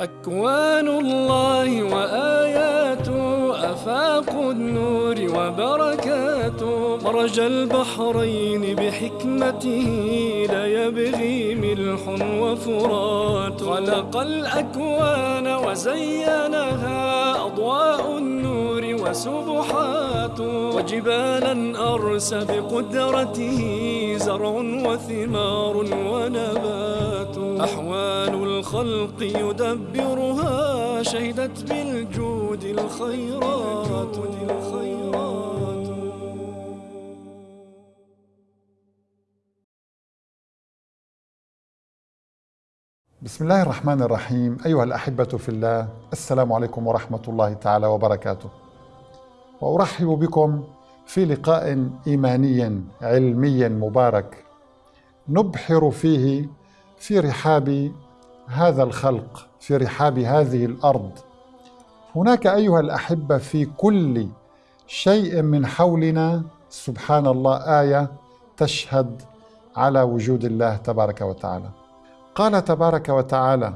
أكوان الله وآياته أفاق النور وبركاته مرج البحرين بحكمته لا يبغي ملح وفرات خلق الأكوان وزينها أضواء النور وسبحات وجبالا أرس بقدرته زرع وثمار ونبات أحوال الخلق يدبرها شهدت بالجود الخيرات. الخيرات بسم الله الرحمن الرحيم. أيها الأحبة في الله السلام عليكم ورحمة الله تعالى وبركاته. وأرحب بكم في لقاء إيماني علمي مبارك. نبحر فيه في رحاب هذا الخلق في رحاب هذه الأرض. هناك أيها الأحبة في كل شيء من حولنا سبحان الله آية تشهد على وجود الله تبارك وتعالى. قال تبارك وتعالى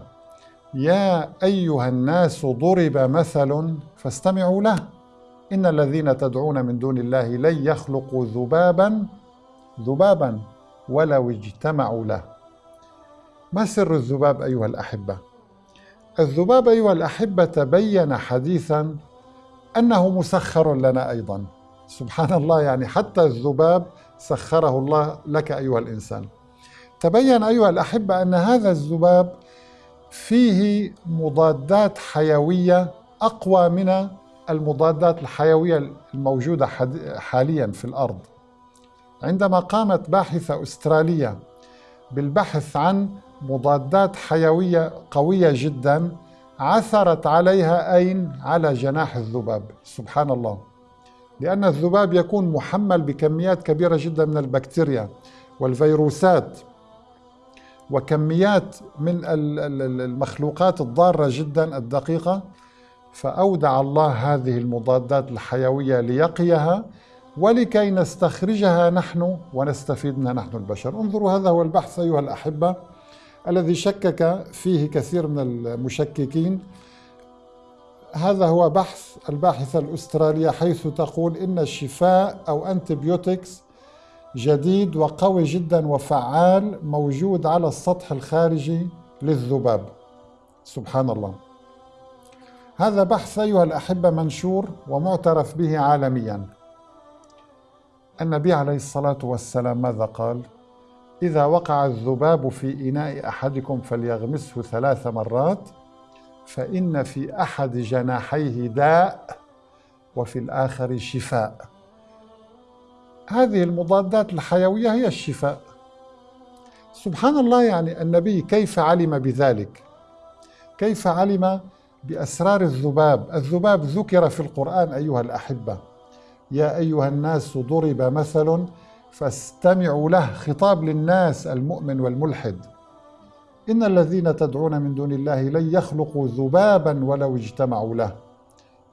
يا أيها الناس ضرب مثل فاستمعوا له. إن الذين تدعون من دون الله لن يخلقوا ذبابا ذبابا ولو اجتمعوا له. ما سر الذباب أيها الأحبة؟ الذباب أيها الأحبة تبين حديثا أنه مسخر لنا أيضا. سبحان الله يعني حتى الذباب سخره الله لك أيها الإنسان. تبين أيها الأحبة أن هذا الذباب فيه مضادات حيوية أقوى من المضادات الحيوية الموجودة حاليا في الأرض. عندما قامت باحثة أسترالية بالبحث عن مضادات حيوية قوية جدا عثرت عليها أين؟ على جناح الذباب. سبحان الله. لأن الذباب يكون محمل بكميات كبيرة جدا من البكتيريا والفيروسات وكميات من المخلوقات الضارة جدا الدقيقة فأودع الله هذه المضادات الحيوية ليقيها ولكي نستخرجها نحن ونستفيد منها نحن البشر. انظروا هذا هو البحث أيها الأحبة. الذي شكك فيه كثير من المشككين. هذا هو بحث الباحثة الأسترالية حيث تقول إن الشفاء أو أنتبيوتكس جديد وقوي جدا وفعال موجود على السطح الخارجي للذباب. سبحان الله. هذا بحث أيها الأحبة منشور ومعترف به عالميا. النبي عليه الصلاة والسلام ماذا قال؟ إذا وقع الذباب في إناء أحدكم فليغمسه ثلاث مرات فإن في أحد جناحيه داء وفي الآخر شفاء. هذه المضادات الحيوية هي الشفاء. سبحان الله يعني النبي كيف علم بذلك؟ كيف علم بأسرار الذباب؟ الذباب ذكر في القرآن أيها الأحبة. يا أيها الناس ضرب مثل فاستمعوا له خطاب للناس المؤمن والملحد. إن الذين تدعون من دون الله لن يخلقوا ذبابا ولو اجتمعوا له.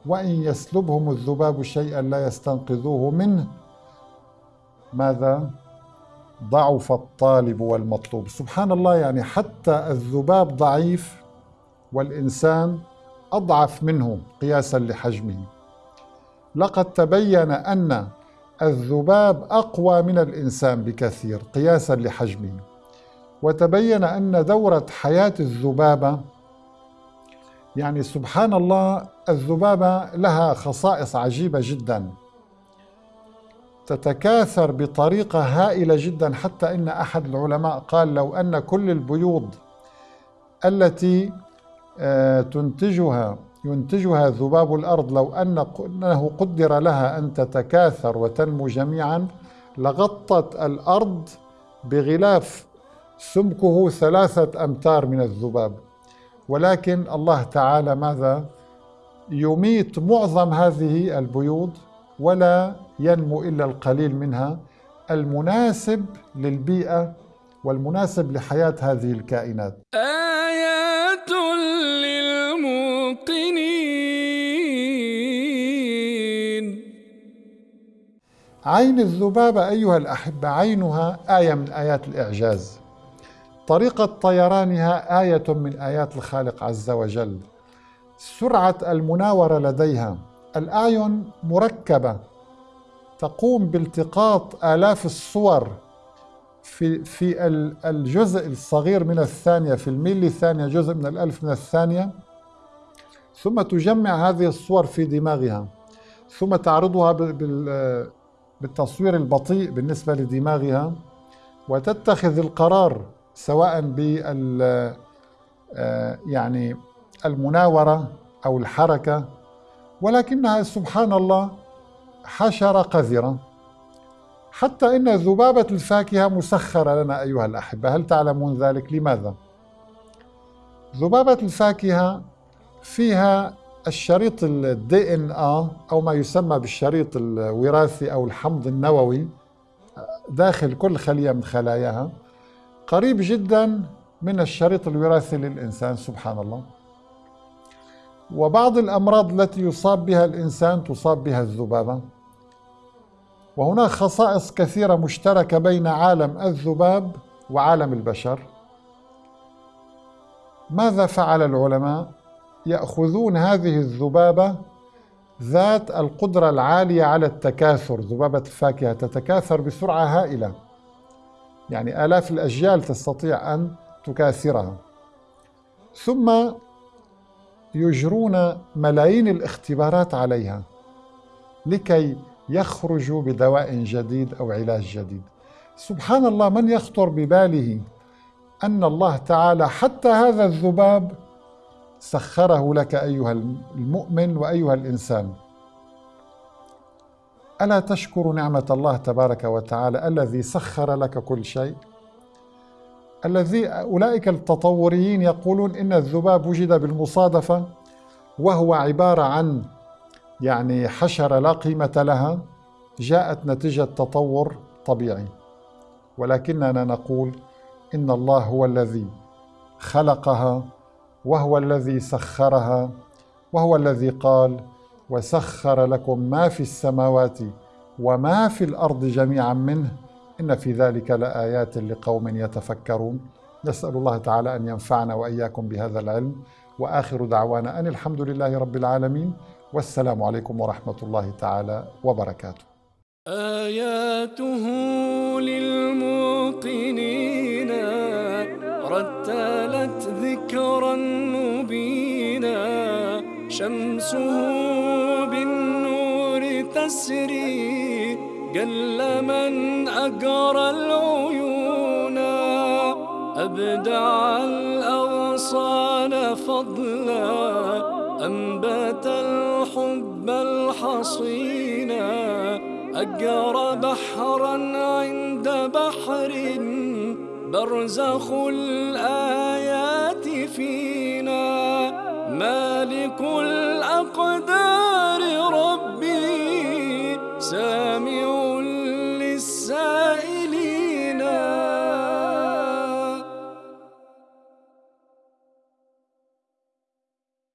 وإن يسلبهم الذباب شيئا لا يستنقذوه منه. ماذا؟ ضعف الطالب والمطلوب. سبحان الله يعني حتى الذباب ضعيف والإنسان أضعف منه قياسا لحجمه. لقد تبين أن الذباب أقوى من الإنسان بكثير قياسا لحجمه. وتبين أن دورة حياة الذبابة يعني سبحان الله الذبابة لها خصائص عجيبة جدا. تتكاثر بطريقة هائلة جدا حتى إن أحد العلماء قال لو أن كل البيوض التي آه، تنتجها ينتجها ذباب الأرض لو أنه قدر لها أن تتكاثر وتنمو جميعا لغطت الأرض بغلاف سمكه ثلاثة أمتار من الذباب. ولكن الله تعالى ماذا؟ يميت معظم هذه البيوض ولا ينمو إلا القليل منها. المناسب للبيئة والمناسب لحياة هذه الكائنات. آيات للموقنين عين الذبابة أيها الأحبة عينها آية من آيات الإعجاز. طريقة طيرانها آية من آيات الخالق عز وجل. سرعة المناورة لديها. الأعين مركبة. تقوم بالتقاط آلاف الصور في في الجزء الصغير من الثانية في الميلي ثانية جزء من الألف من الثانية. ثم تجمع هذه الصور في دماغها ثم تعرضها بالتصوير البطيء بالنسبة لدماغها وتتخذ القرار سواء بال آه، يعني المناورة أو الحركة ولكنها سبحان الله حشرة قذرة حتى إن ذبابة الفاكهة مسخرة لنا أيها الأحبة هل تعلمون ذلك؟ لماذا؟ ذبابة الفاكهة فيها الشريط الدي ان أو ما يسمى بالشريط الوراثي أو الحمض النووي داخل كل خلية من خلاياها قريب جدا من الشريط الوراثي للإنسان سبحان الله. وبعض الأمراض التي يصاب بها الإنسان تصاب بها الذبابة. وهناك خصائص كثيرة مشتركة بين عالم الذباب وعالم البشر. ماذا فعل العلماء؟ يأخذون هذه الذبابة ذات القدرة العالية على التكاثر. ذبابة الفاكهه تتكاثر بسرعة هائلة. يعني آلاف الأجيال تستطيع أن تكاثرها. ثم يجرون ملايين الاختبارات عليها لكي يخرجوا بدواء جديد أو علاج جديد. سبحان الله من يخطر بباله أن الله تعالى حتى هذا الذباب سخره لك أيها المؤمن وأيها الإنسان. ألا تشكر نعمة الله تبارك وتعالى الذي سخر لك كل شيء؟ الذي أولئك التطوريين يقولون إن الذباب وجد بالمصادفة وهو عبارة عن يعني حشره لا قيمة لها جاءت نتيجة تطور طبيعي. ولكننا نقول إن الله هو الذي خلقها وهو الذي سخرها وهو الذي قال وسخر لكم ما في السماوات وما في الأرض جميعا منه إن في ذلك لآيات لقوم يتفكرون. نسأل الله تعالى أن ينفعنا وإياكم بهذا العلم. وآخر دعوانا أن الحمد لله رب العالمين. والسلام عليكم ورحمة الله تعالى وبركاته. آياته للموقنين. رتلت ذكرا مبينا شمسه بالنور تسري قل من أقرى العيون. أبدع الأغصان فضلا أنبت الحب الحصينا. أقرى بحرا عند بحر برزخ الآيات فينا. مالك الأقدار